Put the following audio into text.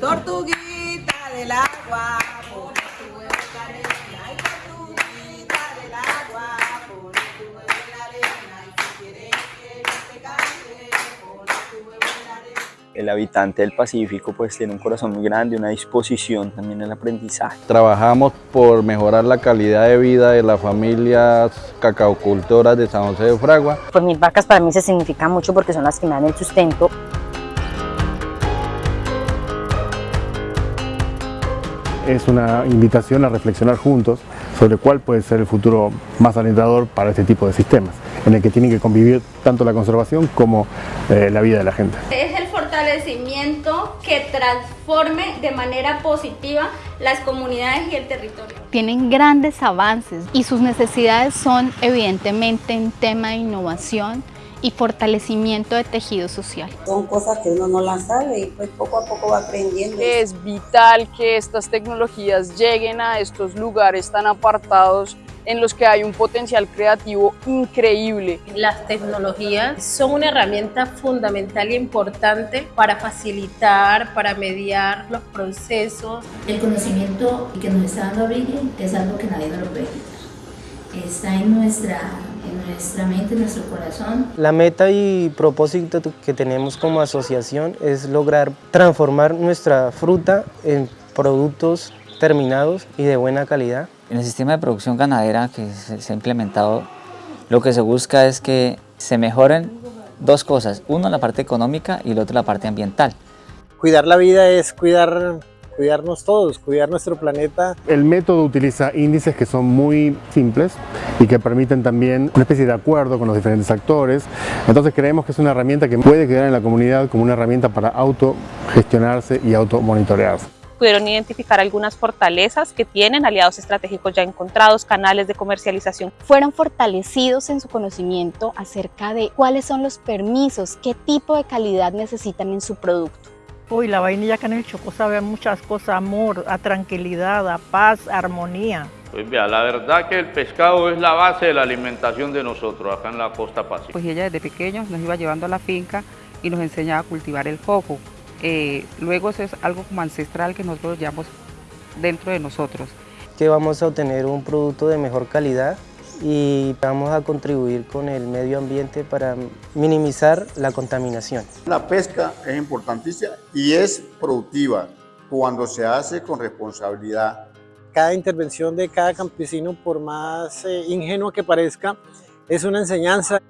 Tortuguita del agua, pon tu huevo en la arena. Ay, tortuguita del agua, pon tu huevo en la arena. Y si quieres que yo te cante, pon tu huevo en la arena. El habitante del Pacífico pues tiene un corazón muy grande, una disposición también al aprendizaje. Trabajamos por mejorar la calidad de vida de las familias cacaocultoras de San José de Fragua. Pues mis vacas para mí se significan mucho porque son las que me dan el sustento. Es una invitación a reflexionar juntos sobre cuál puede ser el futuro más alentador para este tipo de sistemas, en el que tienen que convivir tanto la conservación como eh, la vida de la gente. Es el fortalecimiento que transforme de manera positiva las comunidades y el territorio. tienen grandes avances y sus necesidades son evidentemente en tema de innovación y fortalecimiento de tejido social. Son cosas que uno no las sabe y pues poco a poco va aprendiendo. Es vital que estas tecnologías lleguen a estos lugares tan apartados en los que hay un potencial creativo increíble. Las tecnologías son una herramienta fundamental e importante para facilitar, para mediar los procesos. El conocimiento que nos está dando Abril es algo que nadie nos lo puede quitar. Está en nuestra, nuestra mente, en nuestro corazón. La meta y propósito que tenemos como asociación es lograr transformar nuestra fruta en productos terminados y de buena calidad. En el sistema de producción ganadera que se, se ha implementado, lo que se busca es que se mejoren dos cosas. Uno, la parte económica y el otro, la parte ambiental. Cuidar la vida es cuidar, cuidarnos todos, cuidar nuestro planeta. El método utiliza índices que son muy simples y que permiten también una especie de acuerdo con los diferentes actores. Entonces creemos que es una herramienta que puede quedar en la comunidad como una herramienta para autogestionarse y automonitorearse. pudieron identificar algunas fortalezas que tienen, aliados estratégicos ya encontrados, canales de comercialización. Fueron fortalecidos en su conocimiento acerca de cuáles son los permisos, qué tipo de calidad necesitan en su producto. Uy, la vainilla acá en el Chocó sabe a muchas cosas, amor, a tranquilidad, a paz, a armonía. Pues vea, la verdad que el pescado es la base de la alimentación de nosotros acá en la costa pacífica. Pues ella desde pequeños nos iba llevando a la finca y nos enseñaba a cultivar el coco. Eh, luego eso es algo como ancestral que nosotros llevamos dentro de nosotros. Que vamos a obtener un producto de mejor calidad y vamos a contribuir con el medio ambiente para minimizar la contaminación. La pesca es importantísima y es productiva cuando se hace con responsabilidad. Cada intervención de cada campesino, por más eh, ingenua que parezca, es una enseñanza.